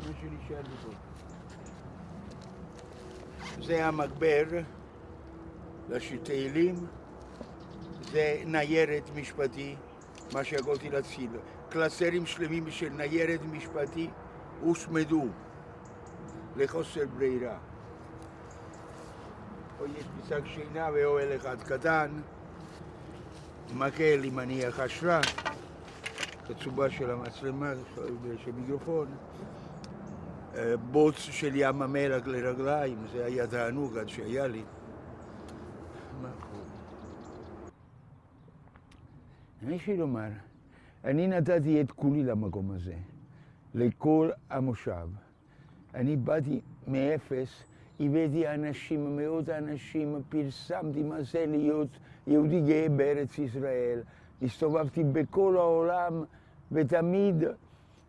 זה מה שנשאר לי פה. זה המגבר לתהילים, זה ניירת משפטי, מה שיכולתי להציל. קלסרים שלמים של ניירת משפטי הושמדו לחוסר ברירה. פה יש פסק שינה ואוהל אחד קטן, מקל עם מניח השראה, תצובה של המצלמה, של מיקרופון, בוץ של ים המלח לרגליים, זה היה תענוג עד שהיה לי. יש לי לומר, אני נתתי את כולי למקום הזה, לכל המושב. אני באתי מאפס, הבאתי אנשים, מאות אנשים, פרסמתי מה זה להיות יהודי גאה בארץ ישראל. הסתובבתי בכל העולם ותמיד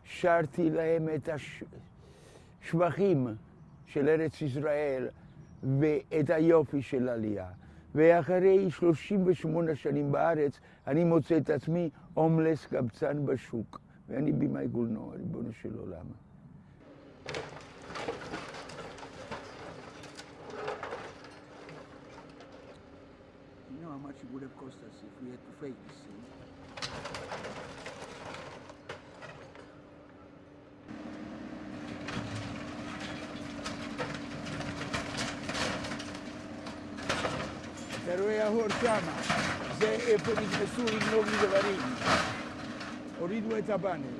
שרתי להם את השבחים של ארץ ישראל ואת היופי של עלייה. ואחרי 38 שנים בארץ, אני מוצא את עצמי הומלס קבצן בשוק. ואני במאי גולנו, ריבונו של עולם. You know how much it would have cost us if we had to fake this thing? Veroja Hortama, ze e përgjit me surin në një dhe varim. Oridu e tabani.